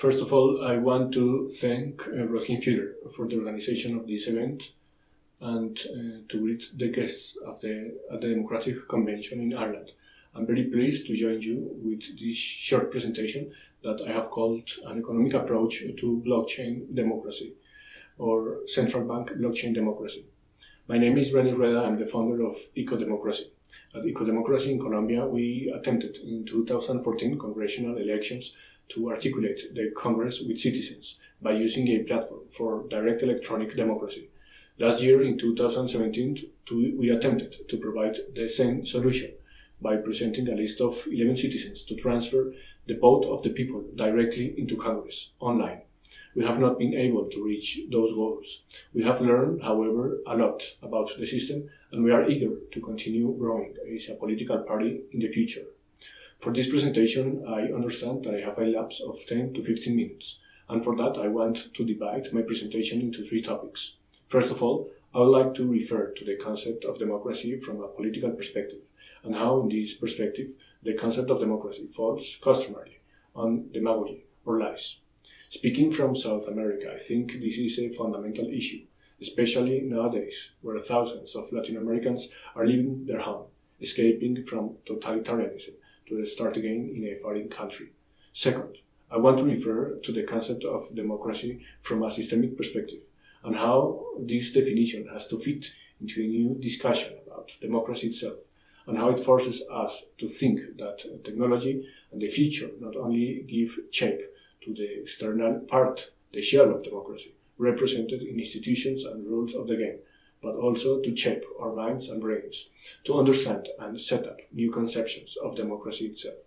First of all, I want to thank uh, Roslyn Fuller for the organization of this event and uh, to greet the guests of the, at the Democratic Convention in Ireland. I'm very pleased to join you with this short presentation that I have called an economic approach to blockchain democracy or central bank blockchain democracy. My name is René Rueda. I'm the founder of EcoDemocracy. At EcoDemocracy in Colombia, we attempted in 2014 congressional elections to articulate the Congress with citizens by using a platform for direct electronic democracy. Last year, in 2017, we attempted to provide the same solution by presenting a list of 11 citizens to transfer the vote of the people directly into Congress online. We have not been able to reach those goals. We have learned, however, a lot about the system and we are eager to continue growing as a political party in the future. For this presentation, I understand that I have a lapse of 10 to 15 minutes, and for that I want to divide my presentation into three topics. First of all, I would like to refer to the concept of democracy from a political perspective, and how in this perspective the concept of democracy falls customarily on demagogy or lies. Speaking from South America, I think this is a fundamental issue, especially nowadays, where thousands of Latin Americans are leaving their home, escaping from totalitarianism to start again in a foreign country. Second, I want to refer to the concept of democracy from a systemic perspective and how this definition has to fit into a new discussion about democracy itself and how it forces us to think that technology and the future not only give shape to the external part, the shell of democracy, represented in institutions and rules of the game, but also to shape our minds and brains, to understand and set up new conceptions of democracy itself.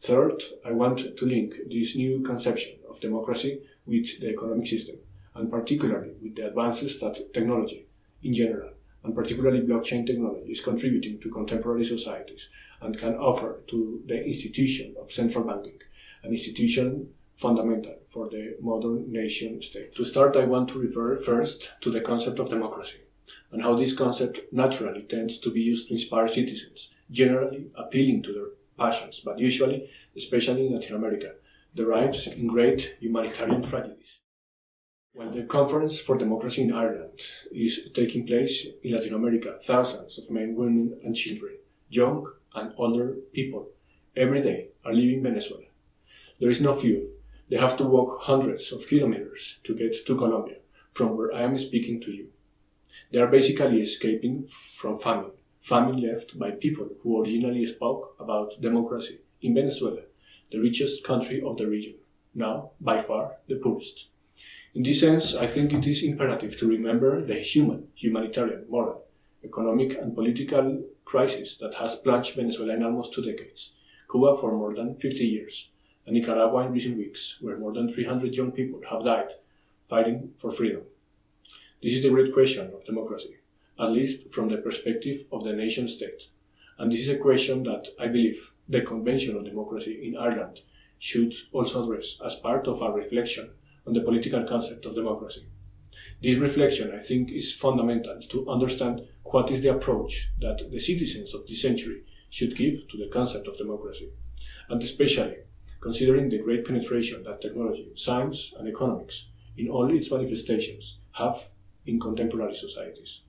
Third, I want to link this new conception of democracy with the economic system, and particularly with the advances that technology, in general, and particularly blockchain technology, is contributing to contemporary societies and can offer to the institution of central banking, an institution fundamental for the modern nation state. To start, I want to refer first to the concept of democracy and how this concept naturally tends to be used to inspire citizens, generally appealing to their passions, but usually, especially in Latin America, derives in great humanitarian tragedies. While the Conference for Democracy in Ireland is taking place in Latin America, thousands of men, women, and children, young and older people, every day are leaving Venezuela. There is no fuel, they have to walk hundreds of kilometers to get to Colombia, from where I am speaking to you. They are basically escaping from famine, famine left by people who originally spoke about democracy in Venezuela, the richest country of the region, now by far the poorest. In this sense, I think it is imperative to remember the human, humanitarian, moral, economic and political crisis that has plunged Venezuela in almost two decades, Cuba for more than 50 years, and Nicaragua in recent weeks, where more than 300 young people have died fighting for freedom. This is the great question of democracy, at least from the perspective of the nation state. And this is a question that I believe the Convention on Democracy in Ireland should also address as part of our reflection on the political concept of democracy. This reflection, I think, is fundamental to understand what is the approach that the citizens of this century should give to the concept of democracy, and especially considering the great penetration that technology, science, and economics, in all its manifestations, have in contemporary societies.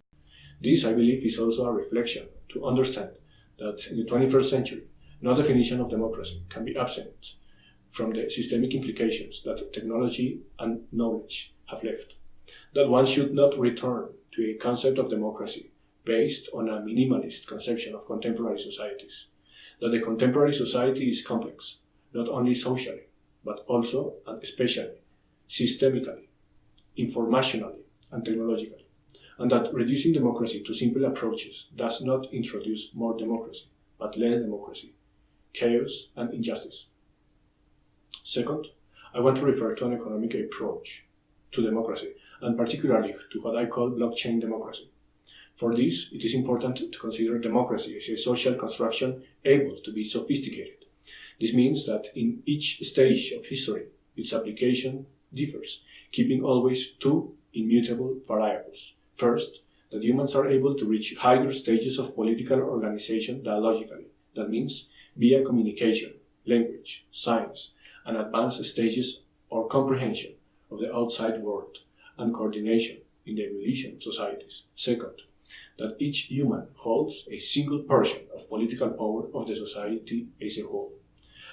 This, I believe, is also a reflection to understand that in the 21st century, no definition of democracy can be absent from the systemic implications that technology and knowledge have left. That one should not return to a concept of democracy based on a minimalist conception of contemporary societies. That the contemporary society is complex, not only socially, but also and especially systemically, informationally, and technologically, and that reducing democracy to simple approaches does not introduce more democracy, but less democracy, chaos, and injustice. Second, I want to refer to an economic approach to democracy, and particularly to what I call blockchain democracy. For this, it is important to consider democracy as a social construction able to be sophisticated this means that in each stage of history, its application differs, keeping always two immutable variables. First, that humans are able to reach higher stages of political organization dialogically. That means via communication, language, science, and advanced stages or comprehension of the outside world and coordination in the evolution of societies. Second, that each human holds a single portion of political power of the society as a whole.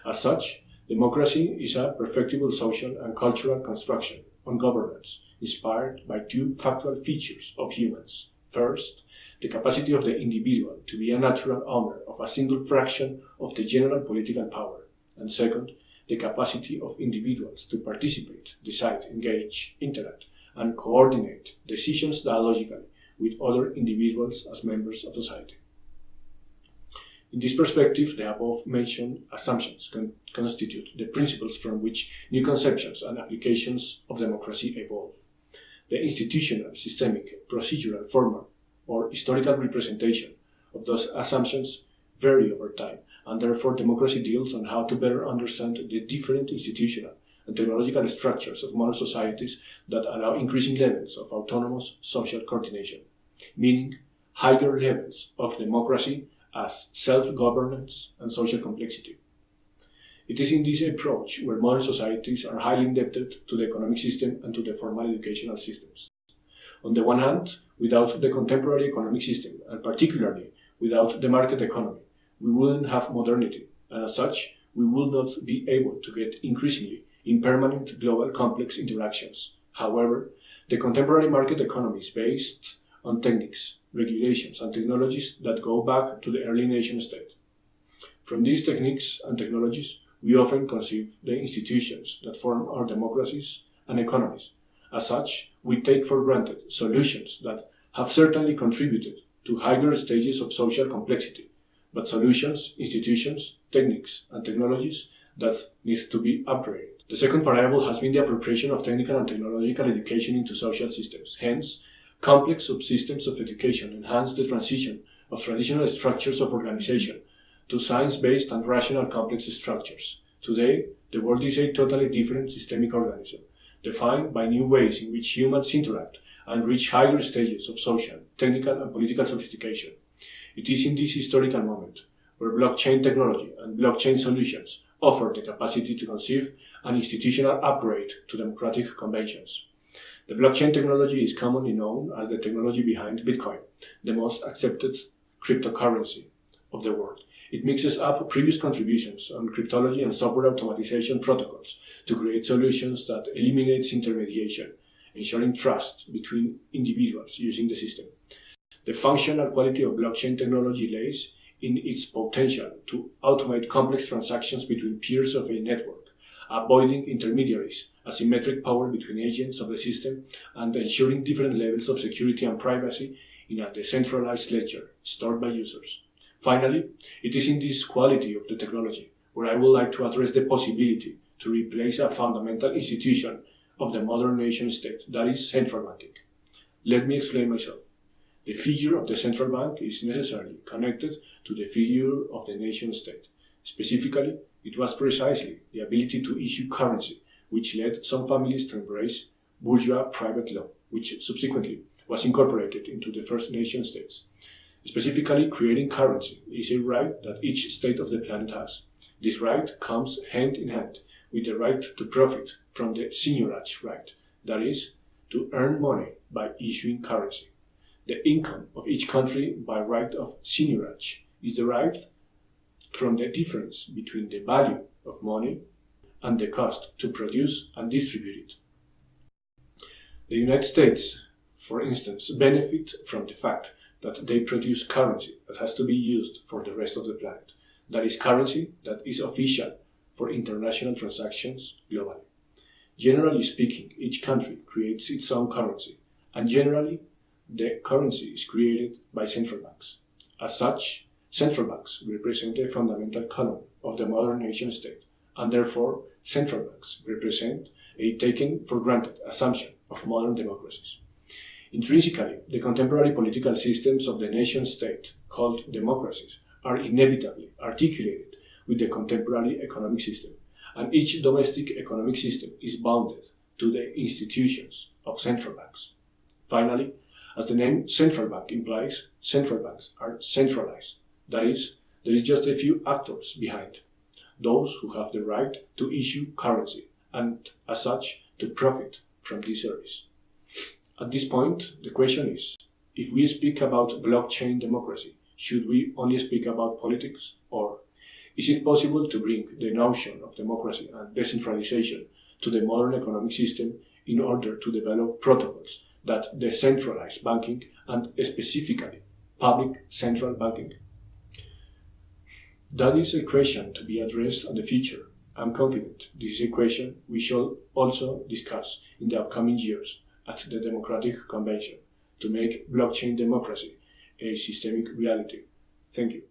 As such, democracy is a perfectible social and cultural construction on governance inspired by two factual features of humans. First, the capacity of the individual to be a natural owner of a single fraction of the general political power, and second, the capacity of individuals to participate, decide, engage, interact, and coordinate decisions dialogically with other individuals as members of society. In this perspective, the above mentioned assumptions con constitute the principles from which new conceptions and applications of democracy evolve. The institutional, systemic, procedural, formal, or historical representation of those assumptions vary over time, and therefore democracy deals on how to better understand the different institutional and technological structures of modern societies that allow increasing levels of autonomous social coordination, meaning higher levels of democracy as self-governance and social complexity. It is in this approach where modern societies are highly indebted to the economic system and to the formal educational systems. On the one hand, without the contemporary economic system, and particularly without the market economy, we wouldn't have modernity, and as such, we would not be able to get increasingly in permanent global complex interactions. However, the contemporary market economy is based on techniques, regulations, and technologies that go back to the early nation state. From these techniques and technologies, we often conceive the institutions that form our democracies and economies. As such, we take for granted solutions that have certainly contributed to higher stages of social complexity, but solutions, institutions, techniques, and technologies that need to be upgraded. The second variable has been the appropriation of technical and technological education into social systems. Hence, complex subsystems of education enhance the transition of traditional structures of organization to science-based and rational complex structures. Today, the world is a totally different systemic organism, defined by new ways in which humans interact and reach higher stages of social, technical, and political sophistication. It is in this historical moment where blockchain technology and blockchain solutions offer the capacity to conceive an institutional upgrade to democratic conventions. The blockchain technology is commonly known as the technology behind Bitcoin, the most accepted cryptocurrency of the world. It mixes up previous contributions on cryptology and software automatization protocols to create solutions that eliminates intermediation, ensuring trust between individuals using the system. The functional quality of blockchain technology lays in its potential to automate complex transactions between peers of a network, avoiding intermediaries, asymmetric power between agents of the system, and ensuring different levels of security and privacy in a decentralized ledger stored by users. Finally, it is in this quality of the technology where I would like to address the possibility to replace a fundamental institution of the modern nation state, that is central banking. Let me explain myself. The figure of the central bank is necessarily connected to the figure of the nation state. Specifically, it was precisely the ability to issue currency which led some families to embrace bourgeois private law, which subsequently was incorporated into the first nation states. Specifically, creating currency is a right that each state of the planet has. This right comes hand in hand with the right to profit from the seigniorage right, that is, to earn money by issuing currency. The income of each country by right of seigniorage is derived from the difference between the value of money and the cost to produce and distribute it. The United States, for instance, benefit from the fact that they produce currency that has to be used for the rest of the planet. That is currency that is official for international transactions globally. Generally speaking, each country creates its own currency, and generally the currency is created by central banks. As such, central banks represent a fundamental column of the modern nation state, and therefore central banks represent a taken for granted assumption of modern democracies. Intrinsically, the contemporary political systems of the nation state, called democracies, are inevitably articulated with the contemporary economic system, and each domestic economic system is bounded to the institutions of central banks. Finally, as the name central bank implies, central banks are centralized. That is, there is just a few actors behind. Those who have the right to issue currency and, as such, to profit from this service. At this point, the question is if we speak about blockchain democracy, should we only speak about politics? Or is it possible to bring the notion of democracy and decentralization to the modern economic system in order to develop protocols that decentralize banking and specifically public central banking? That is a question to be addressed in the future. I'm confident this is a question we shall also discuss in the upcoming years at the Democratic Convention to make blockchain democracy a systemic reality. Thank you.